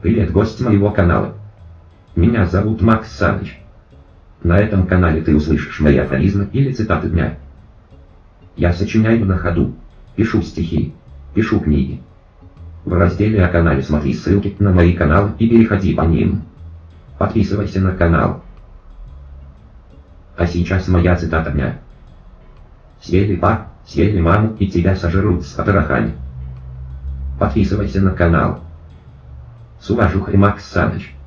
Привет, гость моего канала. Меня зовут Макс Саныч. На этом канале ты услышишь мои афоризмы или цитаты дня. Я сочиняю на ходу, пишу стихи, пишу книги. В разделе о канале смотри ссылки на мои каналы и переходи по ним. Подписывайся на канал. А сейчас моя цитата дня. Съели па, съели маму и тебя сожрут с потрохами. Подписывайся на канал. С уважухой Макс Саныч.